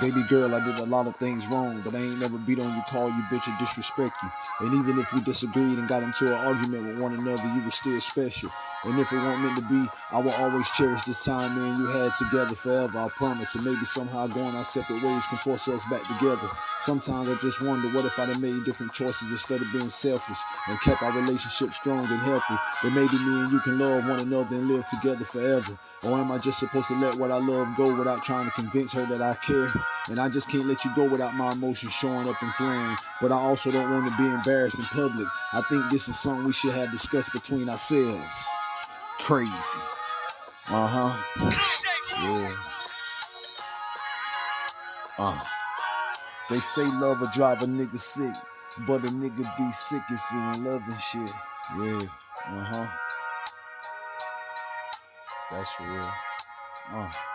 Baby girl, I did a lot of things wrong, but I ain't never beat on you, call you bitch, or disrespect you. And even if we disagreed and got into an argument with one another, you were still special. And if it weren't meant to be, I will always cherish this time me and you had together forever, I promise. And maybe somehow going our separate ways can force us back together. Sometimes I just wonder what if I'd have made different choices instead of being selfish and kept our relationship strong and healthy. Then maybe me and you can love one another and live together forever. Or am I just supposed to let what I love go without trying to convince her that I care? And I just can't let you go without my emotions showing up in flame. But I also don't want to be embarrassed in public. I think this is something we should have discussed between ourselves. Crazy. Uh huh. Yeah. Uh. They say love will drive a nigga sick, but a nigga be sick if he ain't loving shit. Yeah. Uh huh. That's real. Uh.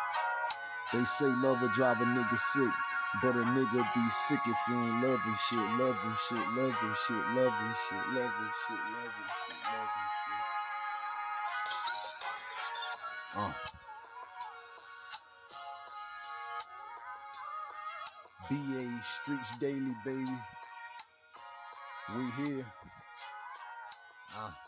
They say love will drive a nigga sick, but a nigga be sick if he ain't loving shit, loving shit, loving shit, loving shit, loving shit, loving shit, loving shit. Uh. BA Streets Daily, baby. We here. Uh.